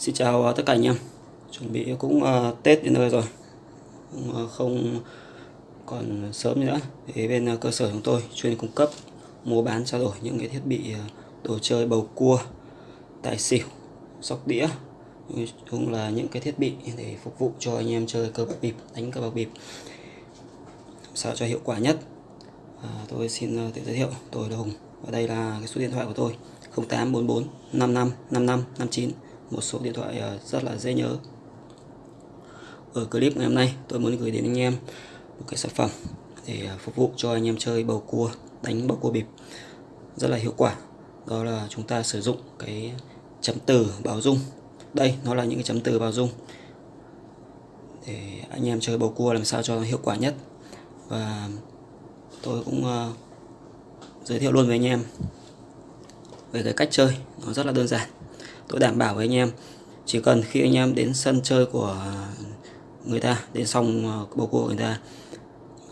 Xin chào à, tất cả anh em. Chuẩn bị cũng uh, Tết đến nơi rồi. Cũng, uh, Không còn sớm nữa. Thì bên uh, cơ sở chúng tôi chuyên cung cấp Mua bán trao đổi những cái thiết bị uh, Đồ chơi bầu cua Tài xỉu Sóc đĩa cũng là những cái thiết bị để phục vụ cho anh em chơi cờ bạc bịp đánh cờ bạc bịp. Sao cho hiệu quả nhất? À, tôi xin tự giới thiệu. Tôi là Hùng. Và đây là cái số điện thoại của tôi 0844 55 55 59 một số điện thoại à, rất là dễ nhớ. Ở clip ngày hôm nay tôi muốn gửi đến anh em một cái sản phẩm để à, phục vụ cho anh em chơi bầu cua đánh bầu cua bịp. Rất là hiệu quả. Đó là chúng ta sử dụng cái chấm từ bảo dung. Đây nó là những cái chấm từ bảo dung. Để anh em chơi bầu cua làm sao cho nó hiệu quả nhất. Và tôi cũng uh, giới thiệu luôn với anh em về cái cách chơi. Nó rất là đơn giản tôi đảm bảo với anh em. Chỉ cần khi anh em đến sân chơi của người ta, đến xong ờ, bầu cua của người ta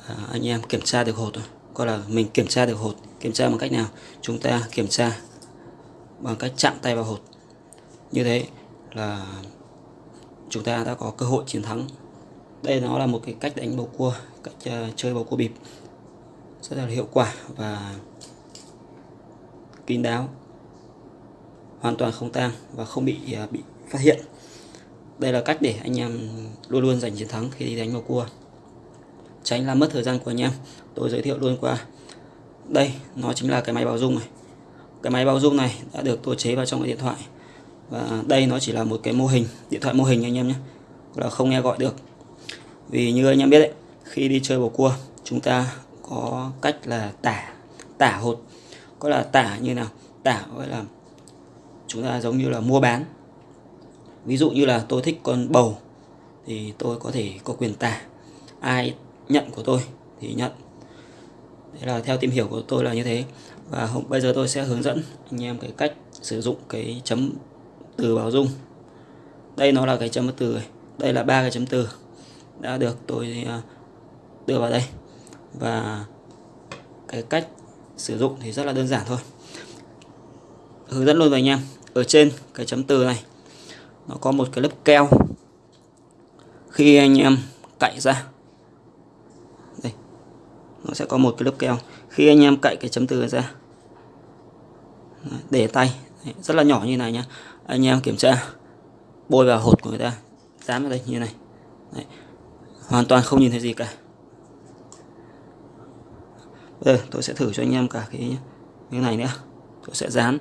à, anh em kiểm tra được hột coi là mình kiểm tra được hột, kiểm tra bằng cách nào? Chúng ta kiểm tra bằng cách chạm tay vào hột. Như thế là chúng ta đã có cơ hội chiến thắng. Đây nó là một cái cách đánh bầu cua, cách ờ, chơi bầu cua bịp. Rất là hiệu quả và kín đáo hoàn toàn không tang và không bị à, bị phát hiện. Đây là cách để anh em luôn luôn giành chiến thắng khi đi đánh vào cua. Tránh làm mất thời gian của anh em, tôi giới thiệu luôn qua. Đây, nó chính là cái máy báo dung này. Cái máy báo dung này đã được tôi chế vào trong cái điện thoại. Và đây nó chỉ là một cái mô hình, điện thoại mô hình anh em nhé, là không nghe gọi được. Vì như anh em biết đấy, khi đi chơi bầu cua, chúng ta có cách là tả tả hột. Có là tả như nào? Tả gọi là chúng ta giống như là mua bán. Ví dụ như là tôi thích con bầu, thì tôi có thể có quyền tả ai nhận của tôi thì nhận. Đấy là theo tìm hiểu của tôi là như thế. Và bây giờ tôi sẽ hướng dẫn anh em cái cách sử dụng cái chấm từ bảo dung. Đây nó là cái chấm từ này. đây là ba cái chấm từ đã được tôi à, đưa vào đây. Và cái cách sử dụng thì rất là đơn giản thôi. Hướng dẫn luôn với anh em ở trên, cái chấm từ này, nó có một cái lớp keo. Khi anh em cạy ra, đây, nó sẽ có một cái lớp keo. Khi anh em cạy cái chấm từ ra, để tay rất là nhỏ như này nhá. Anh em kiểm tra, bôi vào hột của người ta, dán vào đây như này, Đấy. hoàn toàn không nhìn thấy gì cả. Bây giờ tôi sẽ thử cho anh em cả cái cái này nữa, tôi sẽ dán.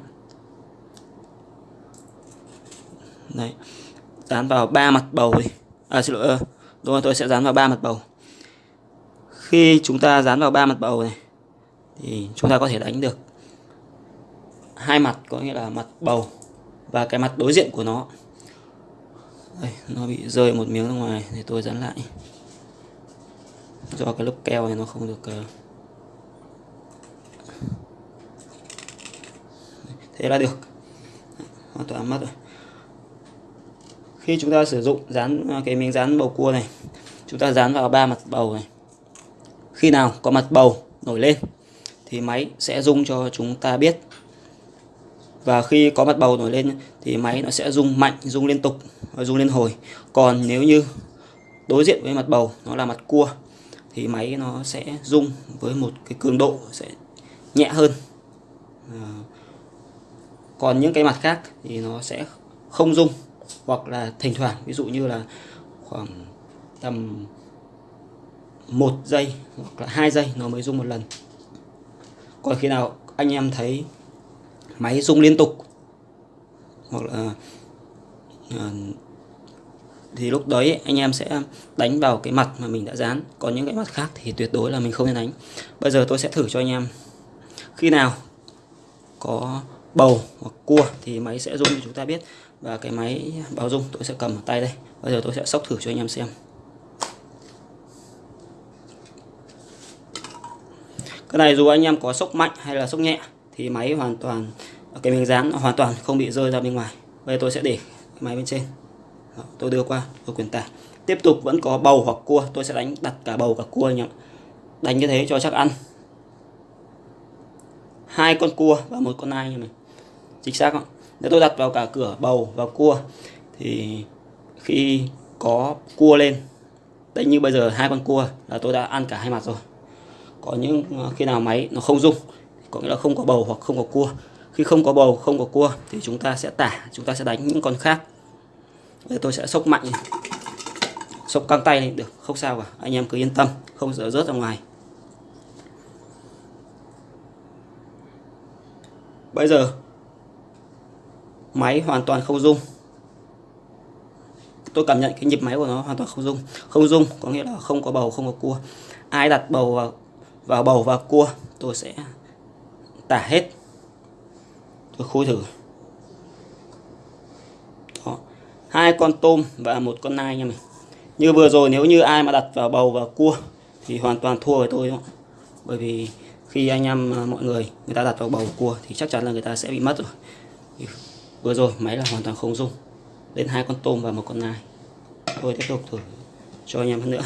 Đấy. Dán vào ba mặt bầu đi. À xin lỗi ờ, đúng rồi tôi sẽ dán vào ba mặt bầu. Khi chúng ta dán vào ba mặt bầu này thì chúng ta có thể đánh được hai mặt có nghĩa là mặt bầu và cái mặt đối diện của nó. Đây, nó bị rơi một miếng ra ngoài thì tôi dán lại. Do cái lớp keo này nó không được uh... thế là được. Hoàn toàn mất rồi khi chúng ta sử dụng dán à, cái miếng dán bầu cua này, chúng ta dán vào ba mặt bầu này. Khi nào có mặt bầu nổi lên, thì máy sẽ rung cho chúng ta biết. Và khi có mặt bầu nổi lên, thì máy nó sẽ rung mạnh, rung liên tục à, rung liên hồi. Còn nếu như đối diện với mặt bầu nó là mặt cua, thì máy nó sẽ rung với một cái cường độ sẽ nhẹ hơn. À, còn những cái mặt khác thì nó sẽ không rung hoặc là thỉnh thoảng ví dụ như là khoảng tầm một giây hoặc là hai giây nó mới rung một lần. Còn khi nào anh em thấy máy rung liên tục hoặc là à, thì lúc đấy anh em sẽ đánh vào cái mặt mà mình đã dán. Còn những cái mặt khác thì tuyệt đối là mình không nên đánh. Bây giờ tôi sẽ thử cho anh em. Khi nào có bầu hoặc cua thì máy sẽ rung cho chúng ta biết và cái máy báo dung tôi sẽ cầm ở tay đây. Bây giờ tôi sẽ sóc thử cho anh em xem. Cái này dù anh em có sốc mạnh hay là sốc nhẹ thì máy hoàn toàn cái miếng dán hoàn toàn không bị rơi ra bên ngoài. Bây giờ tôi sẽ để máy bên trên. Đó, tôi đưa qua tôi quyền tả tiếp tục vẫn có bầu hoặc cua tôi sẽ đánh đặt cả bầu cả cua anh em đánh như thế cho chắc ăn. Hai con cua và một con nai như này chính xác không nếu tôi đặt vào cả cửa bầu và cua, thì khi có cua lên đấy như bây giờ hai con cua là tôi đã ăn cả hai mặt rồi. Có những à, khi nào máy nó không rung, có nghĩa là không có bầu hoặc không có cua. Khi không có bầu, không có cua thì chúng ta sẽ tả, chúng ta sẽ đánh những con khác. Bây giờ tôi sẽ sốc mạnh này. sốc căng tay lên được, không sao cả. Anh em cứ yên tâm, không sợ rớt ra ngoài. Bây giờ máy hoàn toàn không rung. Tôi cảm nhận cái nhịp máy của nó hoàn toàn không rung. Không rung có nghĩa là không có bầu, không có cua. Ai đặt bầu vào vào bầu và cua, tôi sẽ tả hết. Tôi khui thử. Đó. hai con tôm và một con nai nha mình như vừa rồi nếu như ai mà đặt vào bầu và cua thì hoàn toàn thua với tôi đó. Bởi vì khi anh em à, mọi người người ta đặt vào bầu cua thì chắc chắn là người ta sẽ bị mất rồi vừa rồi, máy là hoàn toàn không rung. Lên hai con tôm và một con nai. Tôi tiếp tục thử cho anh em hơn nữa.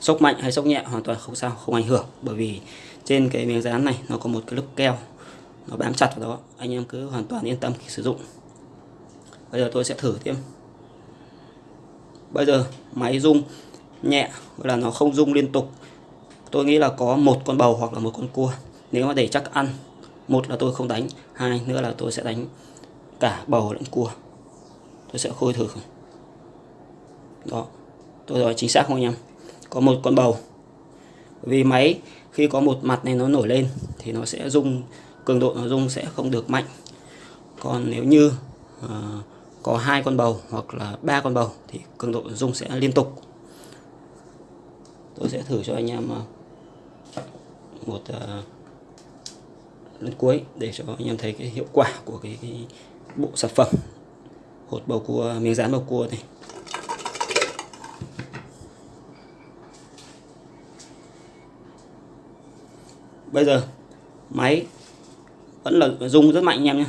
Sốc mạnh hay sốc nhẹ hoàn toàn không sao, không ảnh hưởng. Bởi vì trên cái miếng dán này, nó có một cái lớp keo. Nó bám chặt vào đó. Anh em cứ hoàn toàn yên tâm khi sử dụng. Bây giờ tôi sẽ thử thêm bây giờ máy rung nhẹ là nó không rung liên tục. Tôi nghĩ là có một con bầu hoặc là một con cua. Nếu mà để chắc ăn một là tôi không đánh hai nữa là tôi sẽ đánh cả bầu lẫn cua. Tôi sẽ khôi thử. Đó tôi nói chính xác không anh em? Có một con bầu. Vì máy khi có một mặt này nó nổi lên thì nó sẽ rung cường độ nó rung sẽ không được mạnh. Còn nếu như uh, có hai con bầu hoặc là ba con bầu thì cường độ rung sẽ liên tục. Tôi sẽ thử cho anh em uh, một uh, lần cuối để cho anh em thấy cái hiệu quả của cái, cái bộ sản phẩm hột bầu cua miếng dán bầu cua này. Bây giờ máy vẫn là rung rất mạnh anh em nhé.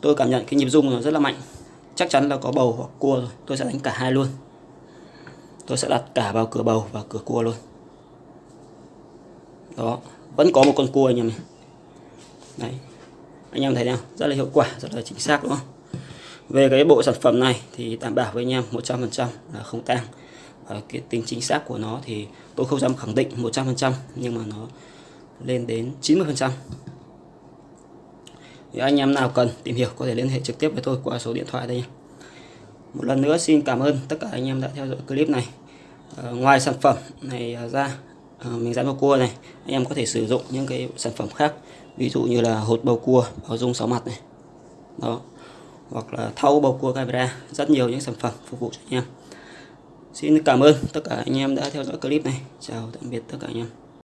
Tôi cảm nhận cái nhịp rung nó rất là mạnh. Chắc chắn là có bầu hoặc cua rồi. Tôi sẽ đánh cả hai luôn. Tôi sẽ đặt cả vào cửa bầu và cửa cua luôn. Đó vẫn có một con cua anh em này. Đấy. Anh em thấy nào? Rất là hiệu quả rất là chính xác đúng không? Về cái bộ sản phẩm này thì đảm bảo với anh em 100% là không tang. Và cái tính chính xác của nó thì tôi không dám khẳng định 100% nhưng mà nó lên đến 90% thì anh em nào cần tìm hiểu có thể liên hệ trực tiếp với tôi qua số điện thoại đây nhé. một lần nữa xin cảm ơn tất cả anh em đã theo dõi clip này. À, ngoài sản phẩm này ra À, mình dán vào cua này. Anh em có thể sử dụng những cái sản phẩm khác, ví dụ như là hột bầu cua bao dung sáu mặt này. Đó. Hoặc là thau bầu cua camera rất nhiều những sản phẩm phục vụ cho anh em. Xin cảm ơn tất cả anh em đã theo dõi clip này. Chào tạm biệt tất cả anh em.